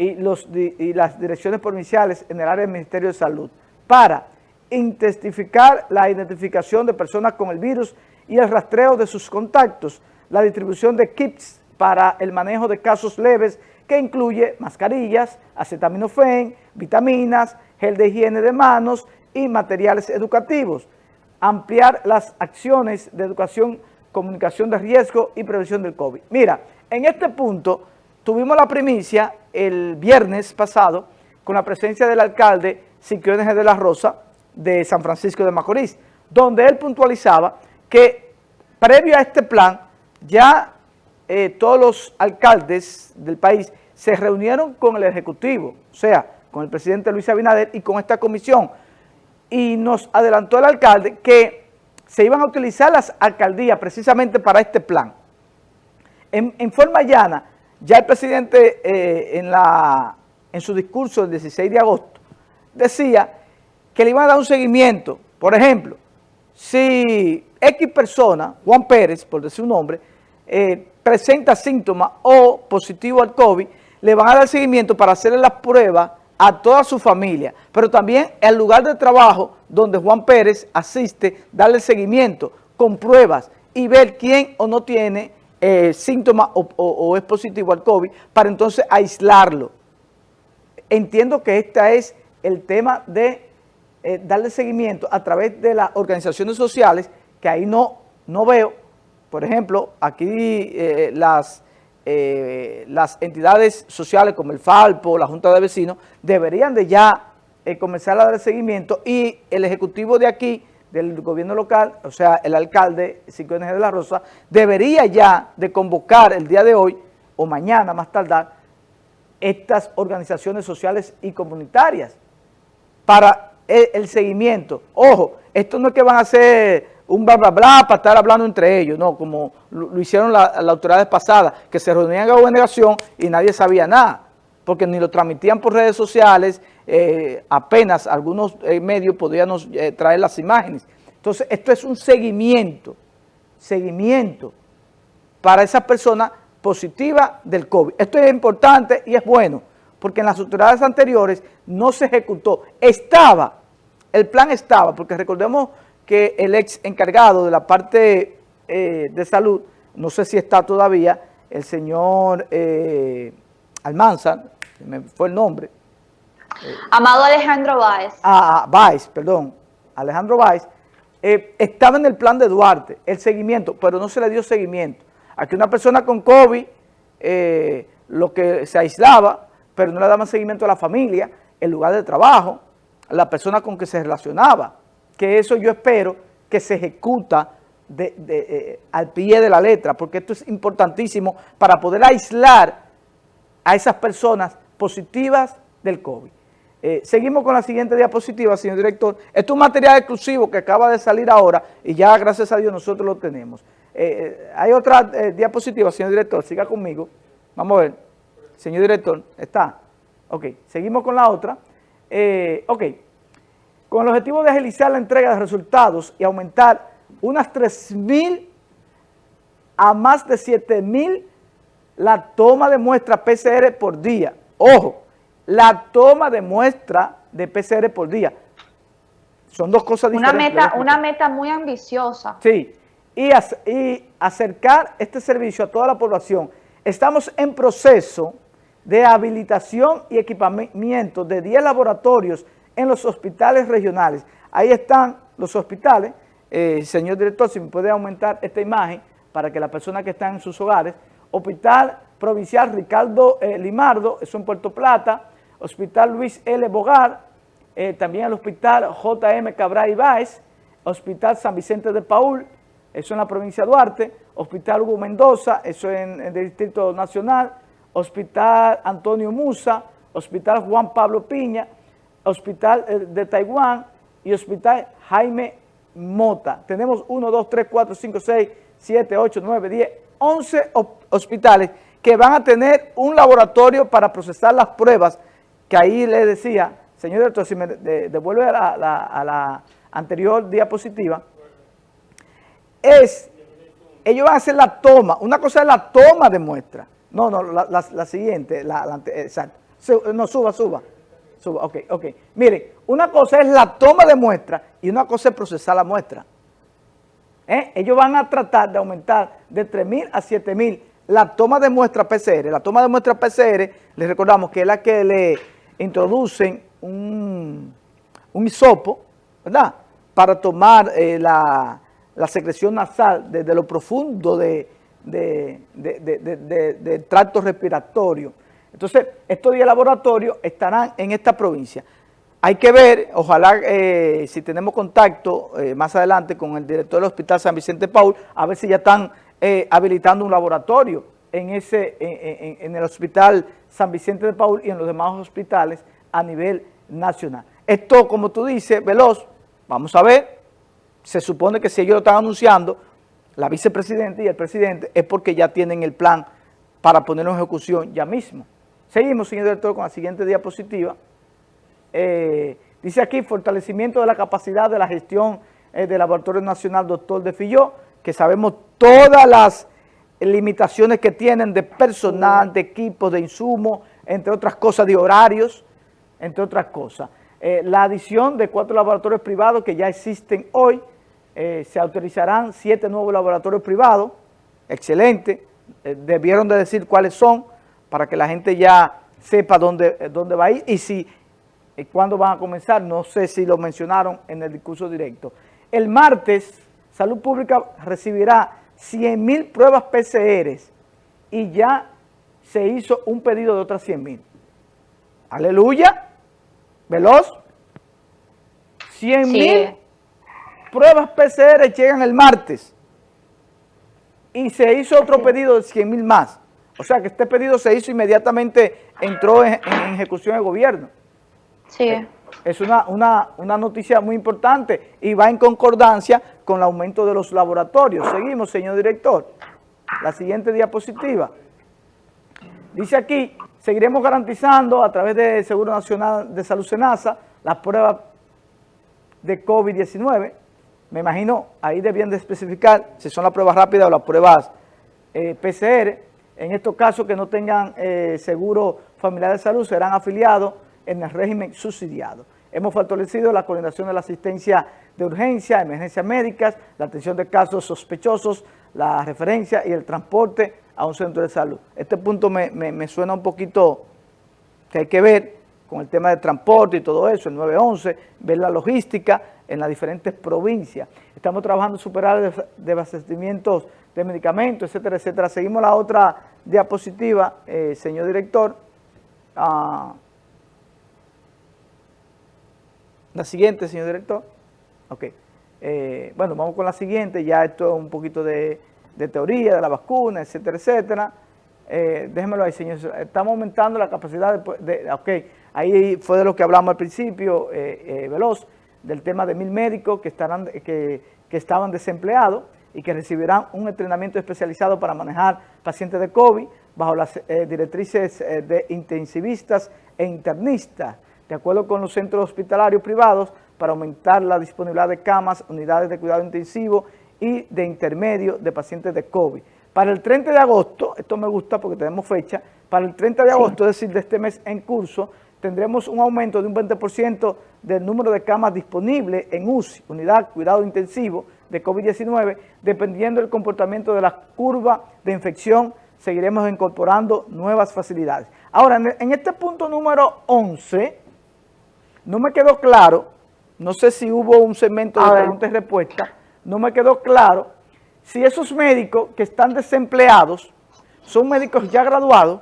y, los, las direcciones provinciales en el área del Ministerio de Salud para intensificar la identificación de personas con el virus y el rastreo de sus contactos, la distribución de kits para el manejo de casos leves que incluye mascarillas, acetaminofén, vitaminas, gel de higiene de manos y materiales educativos, ampliar las acciones de educación, comunicación de riesgo y prevención del COVID. Mira, en este punto tuvimos la primicia el viernes pasado con la presencia del alcalde Siquiones de la Rosa de San Francisco de Macorís, donde él puntualizaba que previo a este plan ya eh, todos los alcaldes del país se reunieron con el Ejecutivo, o sea, con el presidente Luis Abinader y con esta comisión, y nos adelantó el alcalde que se iban a utilizar las alcaldías precisamente para este plan. En, forma llana, ya el presidente eh, en, su discurso del 16 de agosto decía que le iban a dar un seguimiento. Por ejemplo, si X persona, Juan Pérez, por decir un nombre, eh, presenta síntomas o positivo al COVID, le van a dar seguimiento para hacerle las pruebas a toda su familia, pero también al lugar de trabajo donde Juan Pérez asiste, darle seguimiento con pruebas y ver quién o no tiene eh, síntomas o, es positivo al COVID para entonces aislarlo. Entiendo que este es el tema de eh, darle seguimiento a través de las organizaciones sociales, que ahí no, no veo, por ejemplo, aquí eh, las eh, las entidades sociales como el Falpo, la Junta de Vecinos, deberían de ya eh, comenzar a dar seguimiento y el Ejecutivo de aquí, del gobierno local, o sea, el alcalde Cinco de la Rosa, debería ya de convocar el día de hoy o mañana más tardar estas organizaciones sociales y comunitarias para el seguimiento. Ojo, esto no es que van a ser un bla, bla, bla para estar hablando entre ellos, no, como lo, hicieron las autoridades pasadas, que se reunían la gobernación y nadie sabía nada, porque ni lo transmitían por redes sociales, eh, apenas algunos eh, medios podían eh, traer las imágenes. Entonces, esto es un seguimiento, seguimiento para esas personas positivas del COVID. Esto es importante y es bueno, porque en las autoridades anteriores no se ejecutó. Estaba, el plan estaba, porque recordemos que el ex encargado de la parte de salud, no sé si está todavía, el señor Almanza, me fue el nombre. Amado Alejandro Báez. Ah, ah Báez, perdón, Alejandro Báez, eh, estaba en el plan de Duarte, el seguimiento, pero no se le dio seguimiento. Aquí una persona con COVID, lo que se aislaba, pero no le daban seguimiento a la familia, el lugar de trabajo, la persona con que se relacionaba que eso yo espero que se ejecuta eh, al pie de la letra, porque esto es importantísimo para poder aislar a esas personas positivas del COVID. Eh, seguimos con la siguiente diapositiva, señor director. Esto es un material exclusivo que acaba de salir ahora y ya, gracias a Dios, nosotros lo tenemos. Eh, hay otra diapositiva, señor director, siga conmigo. Vamos a ver. Señor director, ¿está? Ok, seguimos con la otra. ok. Con el objetivo de agilizar la entrega de resultados y aumentar unas 3.000 a más de 7.000 la toma de muestra PCR por día. Ojo, la toma de muestra de PCR por día. Son dos cosas diferentes. Una meta, una meta muy ambiciosa. Sí, y, y acercar este servicio a toda la población. Estamos en proceso de habilitación y equipamiento de 10 laboratorios en los hospitales regionales. Ahí están los hospitales. Eh, señor director, si me puede aumentar esta imagen para que las personas que están en sus hogares. Hospital Provincial Ricardo eh, Limardo, eso en Puerto Plata. Hospital Luis L. Bogar, eh, también el Hospital J.M. Cabral Ibáez. Hospital San Vicente de Paul, eso en la provincia de Duarte. Hospital Hugo Mendoza, eso en, en el Distrito Nacional. Hospital Antonio Musa, Hospital Juan Pablo Piña, Hospital eh, de Taiwán y Hospital Jaime Mota. Tenemos 1, 2, 3, 4, 5, 6, 7, 8, 9, 10, 11 hospitales que van a tener un laboratorio para procesar las pruebas que ahí le decía, señor director, si me devuelve a la, anterior diapositiva, es, ellos van a hacer la toma, una cosa es la toma de muestra, no, no, la, siguiente, la, exacto, No, suba, suba. Suba, ok, ok. Miren, una cosa es la toma de muestra y una cosa es procesar la muestra. ¿Eh? Ellos van a tratar de aumentar de 3.000 a 7.000 la toma de muestra PCR. La toma de muestra PCR, les recordamos que es la que le introducen un, un hisopo, ¿verdad? Para tomar eh, la, secreción nasal desde lo profundo de, del tracto respiratorio. Entonces, estos 10 laboratorios estarán en esta provincia. Hay que ver, ojalá eh, si tenemos contacto eh, más adelante con el director del Hospital San Vicente Paul, a ver si ya están habilitando un laboratorio en, ese, en, el Hospital San Vicente de Paul y en los demás hospitales a nivel nacional. Esto, como tú dices, veloz, vamos a ver, se supone que si ellos lo están anunciando, la vicepresidenta y el presidente, es porque ya tienen el plan para ponerlo en ejecución ya mismo. Seguimos, señor director, con la siguiente diapositiva. Eh, dice aquí, fortalecimiento de la capacidad de la gestión eh, del Laboratorio Nacional Doctor de Filló, que sabemos todas las limitaciones que tienen de personal, de equipos, de insumos, entre otras cosas, de horarios, entre otras cosas. Eh, la adición de cuatro laboratorios privados que ya existen hoy, se autorizarán siete nuevos laboratorios privados, excelente, debieron de decir cuáles son, para que la gente ya sepa dónde, eh, dónde va a ir y si cuándo van a comenzar, no sé si lo mencionaron en el discurso directo. El martes, Salud Pública recibirá 100 mil pruebas PCR y ya se hizo un pedido de otras 100 mil. Aleluya, veloz. 100 mil pruebas PCR llegan el martes y se hizo otro pedido de 100 mil más. O sea que este pedido se hizo inmediatamente, entró en, ejecución de gobierno. Sí. Eh, es una, una, noticia muy importante y va en concordancia con el aumento de los laboratorios. Seguimos, señor director. La siguiente diapositiva. Dice aquí, seguiremos garantizando a través del Seguro Nacional de Salud Senasa las pruebas de COVID-19. Me imagino, ahí debían de especificar si son las pruebas rápidas o las pruebas eh, PCR en estos casos que no tengan eh, seguro familiar de salud serán afiliados en el régimen subsidiado. Hemos fortalecido la coordinación de la asistencia de urgencia, emergencias médicas, la atención de casos sospechosos, la referencia y el transporte a un centro de salud. Este punto me, suena un poquito que hay que ver con el tema de transporte y todo eso, el 911, ver la logística en las diferentes provincias. Estamos trabajando en superar de abastecimientos de medicamentos, etcétera, etcétera. Seguimos la otra diapositiva, eh, señor director. Ah, la siguiente, señor director. Ok. Eh, bueno, vamos con la siguiente. Ya esto es un poquito de, teoría de la vacuna, etcétera, etcétera. Eh, ahí, señor. Estamos aumentando la capacidad de, Ok, ahí fue de lo que hablamos al principio, veloz, del tema de mil médicos que, estarán, que, que estaban desempleados y que recibirán un entrenamiento especializado para manejar pacientes de COVID bajo las eh, directrices eh, de intensivistas e internistas, de acuerdo con los centros hospitalarios privados, para aumentar la disponibilidad de camas, unidades de cuidado intensivo y de intermedio de pacientes de COVID. Para el 30 de agosto, esto me gusta porque tenemos fecha, para el 30 de agosto, es decir, de este mes en curso, tendremos un aumento de un 20% del número de camas disponibles en UCI, unidad cuidado intensivo de COVID-19, dependiendo del comportamiento de la curva de infección, seguiremos incorporando nuevas facilidades. Ahora, en este punto número 11, no me quedó claro, no sé si hubo un segmento de preguntas y respuestas, no me quedó claro si esos médicos que están desempleados son médicos ya graduados,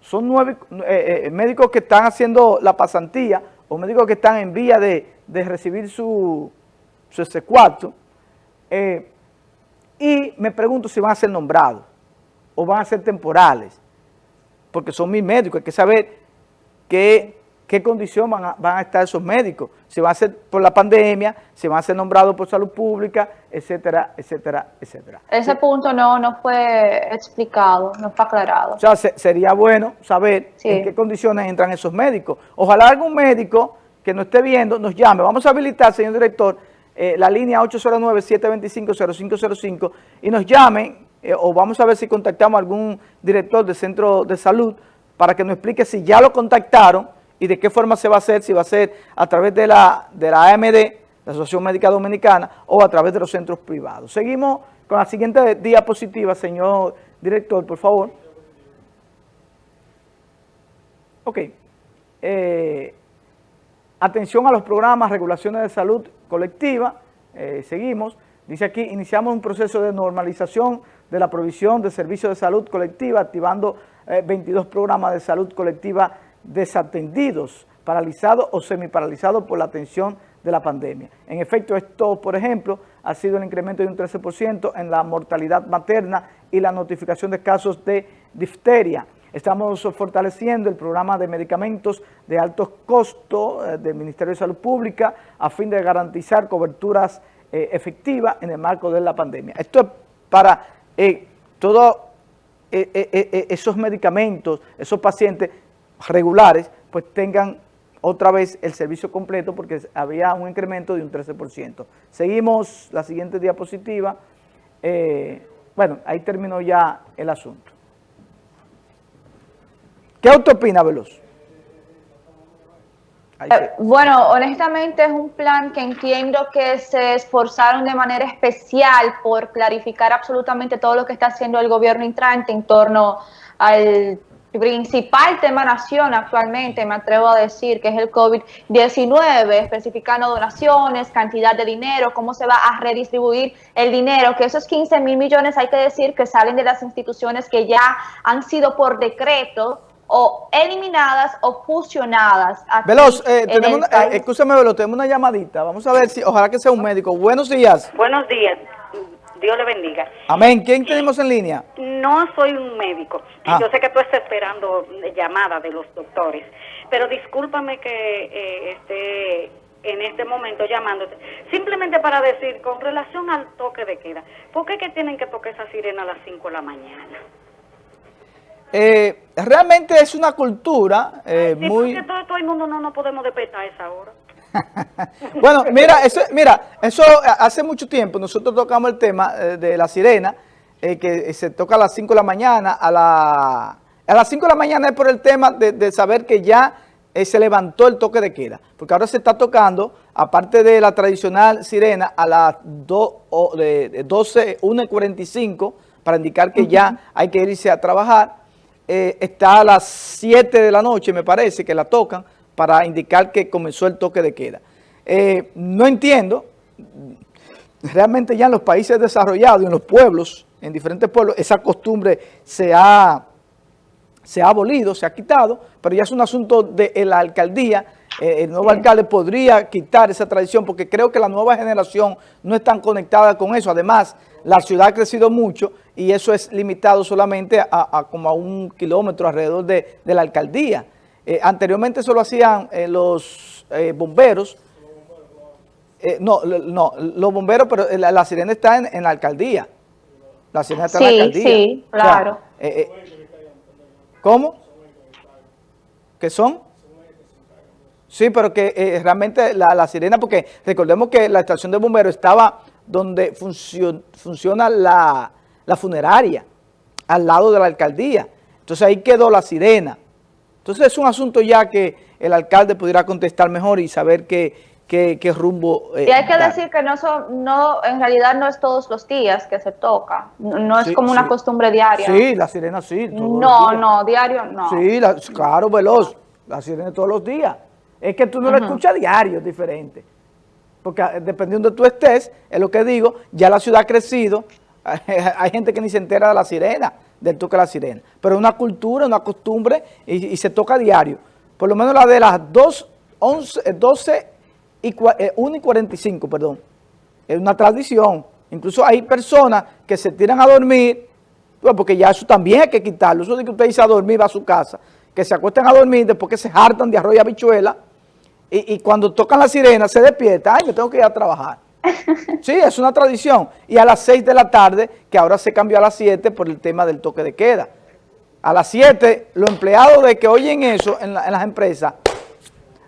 son nueve, eh, eh, médicos que están haciendo la pasantía o médicos que están en vía de, recibir su, su S4, eh, y me pregunto si van a ser nombrados o van a ser temporales, porque son mis médicos, hay que saber qué, qué condición van a, van a estar esos médicos, si van a ser por la pandemia, si van a ser nombrados por salud pública, etcétera, etcétera, etcétera. Ese punto no, no fue explicado, no fue aclarado. O sea, sería bueno saber en qué condiciones entran esos médicos. Ojalá algún médico que nos esté viendo nos llame. Vamos a habilitar, señor director, eh, la línea 809-725-0505 y nos llamen eh, o vamos a ver si contactamos a algún director de centro de salud para que nos explique si ya lo contactaron y de qué forma se va a hacer, si va a ser a través de la, de la AMD, la Asociación Médica Dominicana, o a través de los centros privados. Seguimos con la siguiente diapositiva, señor director, por favor. Ok. Eh, atención a los programas, regulaciones de salud colectiva. Eh, seguimos. Dice aquí, iniciamos un proceso de normalización de la provisión de servicios de salud colectiva, activando 22 eh, programas de salud colectiva desatendidos, paralizados o semiparalizados por la atención de la pandemia. En efecto, esto, por ejemplo, ha sido el incremento de un 13% en la mortalidad materna y la notificación de casos de difteria. Estamos fortaleciendo el programa de medicamentos de alto costo eh, del Ministerio de Salud Pública a fin de garantizar coberturas eh, efectivas en el marco de la pandemia. Esto es para eh, todos esos medicamentos, esos pacientes regulares, pues tengan otra vez el servicio completo porque había un incremento de un 13%. Seguimos la siguiente diapositiva. Eh, bueno, ahí terminó ya el asunto. ¿Qué usted opina, Veloz? Eh, bueno, honestamente es un plan que entiendo que se esforzaron de manera especial por clarificar absolutamente todo lo que está haciendo el gobierno entrante en torno al principal tema nación actualmente, me atrevo a decir, que es el COVID-19, especificando donaciones, cantidad de dinero, cómo se va a redistribuir el dinero, que esos 15 mil millones hay que decir que salen de las instituciones que ya han sido por decreto o eliminadas o fusionadas. Veloz, eh, tenemos eh, Veloz, tenemos una llamadita. Vamos a ver si, ojalá que sea un médico. Buenos días. Buenos días. Dios le bendiga. Amén. ¿Quién tenemos en línea? No soy un médico. Ah. Yo sé que tú estás esperando llamada de los doctores, pero discúlpame que eh, esté en este momento llamándote, simplemente para decir, con relación al toque de queda, ¿por qué que tienen que tocar esa sirena a las 5 de la mañana? Eh, realmente es una cultura eh, muy... Porque todo, todo, el mundo no nos podemos despertar a esa hora. bueno, mira, eso, mira, eso hace mucho tiempo nosotros tocamos el tema eh, de la sirena, eh, que se toca a las 5 de la mañana, a, la, a las 5 de la mañana es por el tema de, saber que ya eh, se levantó el toque de queda, porque ahora se está tocando, aparte de la tradicional sirena, a las 12, 1 y 45, para indicar que ya hay que irse a trabajar, está a las 7 de la noche, me parece, que la tocan, para indicar que comenzó el toque de queda. Eh, no entiendo, realmente ya en los países desarrollados y en los pueblos, en diferentes pueblos, esa costumbre se ha, se ha abolido, se ha quitado, pero ya es un asunto de la alcaldía, eh, el nuevo alcalde podría quitar esa tradición porque creo que la nueva generación no está conectada con eso. Además, la ciudad ha crecido mucho y eso es limitado solamente a, como a un kilómetro alrededor de la alcaldía. Eh, anteriormente eso lo hacían eh, los eh, bomberos. no, no, los bomberos, pero la, sirena está en, la alcaldía. La sirena está en la alcaldía. Sí, claro. ¿Cómo? ¿Qué son? Sí, pero que realmente la, sirena, porque recordemos que la estación de bomberos estaba donde funciona la, la funeraria, al lado de la alcaldía. Entonces ahí quedó la sirena. Entonces es un asunto ya que el alcalde pudiera contestar mejor y saber qué, qué, rumbo eh, Y hay que decir que no, no, en realidad no es todos los días que se toca, no, es como una costumbre diaria. Sí, la sirena sí. No, no, diario no. Sí, claro, veloz, la sirena todos los días. Es que tú no la escuchas diario, es diferente. Porque ah, dependiendo de tú estés, es lo que digo, ya la ciudad ha crecido, hay gente que ni se entera de la sirena del toque de la sirena. Pero es una cultura, una costumbre y, se toca a diario. Por lo menos la de las 2, 11, 12 y 1 y 45, perdón. Es una tradición. Incluso hay personas que se tiran a dormir, pues, porque ya eso también hay que quitarlo. Eso de que usted dice a dormir, va a su casa. Que se acuestan a dormir después que se hartan de arroz y habichuela. Y, y cuando tocan la sirena se despierta. Ay, me tengo que ir a trabajar. Sí, es una tradición. Y a las 6 de la tarde, que ahora se cambió a las 7 por el tema del toque de queda. A las 7, los empleados de que oyen eso en, las empresas,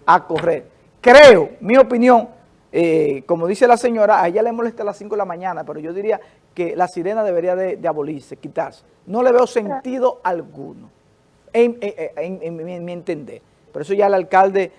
a correr. Creo, mi opinión, eh, como dice la señora, a ella le molesta a las 5 de la mañana, pero yo diría que la sirena debería de, abolirse, quitarse. No le veo sentido alguno. en, mi entender. Por eso ya el alcalde